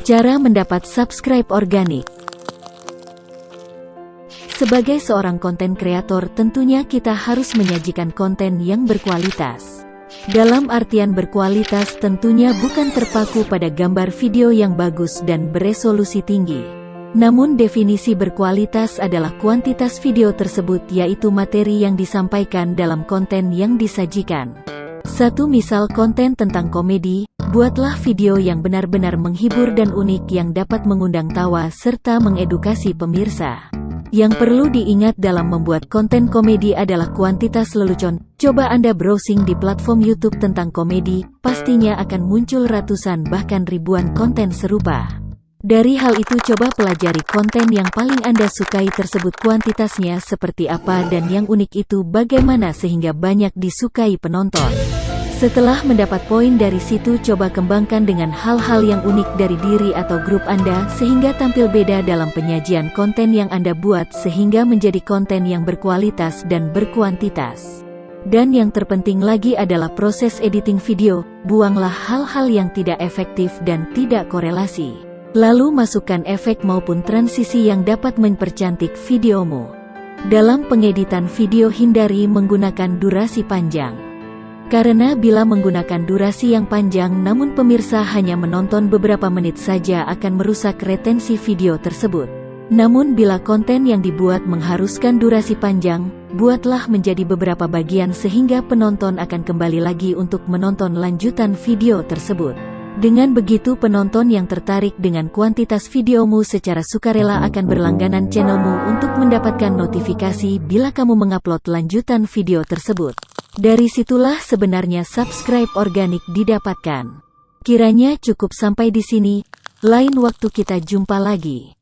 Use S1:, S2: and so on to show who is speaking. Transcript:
S1: Cara mendapat subscribe organik Sebagai seorang konten kreator tentunya kita harus menyajikan konten yang berkualitas. Dalam artian berkualitas tentunya bukan terpaku pada gambar video yang bagus dan beresolusi tinggi. Namun definisi berkualitas adalah kuantitas video tersebut yaitu materi yang disampaikan dalam konten yang disajikan. Satu misal konten tentang komedi, buatlah video yang benar-benar menghibur dan unik yang dapat mengundang tawa serta mengedukasi pemirsa. Yang perlu diingat dalam membuat konten komedi adalah kuantitas lelucon. Coba Anda browsing di platform YouTube tentang komedi, pastinya akan muncul ratusan bahkan ribuan konten serupa. Dari hal itu coba pelajari konten yang paling Anda sukai tersebut kuantitasnya seperti apa dan yang unik itu bagaimana sehingga banyak disukai penonton. Setelah mendapat poin dari situ coba kembangkan dengan hal-hal yang unik dari diri atau grup Anda sehingga tampil beda dalam penyajian konten yang Anda buat sehingga menjadi konten yang berkualitas dan berkuantitas. Dan yang terpenting lagi adalah proses editing video, buanglah hal-hal yang tidak efektif dan tidak korelasi. Lalu masukkan efek maupun transisi yang dapat mempercantik videomu. Dalam pengeditan video hindari menggunakan durasi panjang. Karena bila menggunakan durasi yang panjang namun pemirsa hanya menonton beberapa menit saja akan merusak retensi video tersebut. Namun bila konten yang dibuat mengharuskan durasi panjang, buatlah menjadi beberapa bagian sehingga penonton akan kembali lagi untuk menonton lanjutan video tersebut. Dengan begitu penonton yang tertarik dengan kuantitas videomu secara sukarela akan berlangganan channelmu untuk mendapatkan notifikasi bila kamu mengupload lanjutan video tersebut. Dari situlah sebenarnya subscribe organik didapatkan. Kiranya cukup sampai di sini, lain waktu kita jumpa lagi.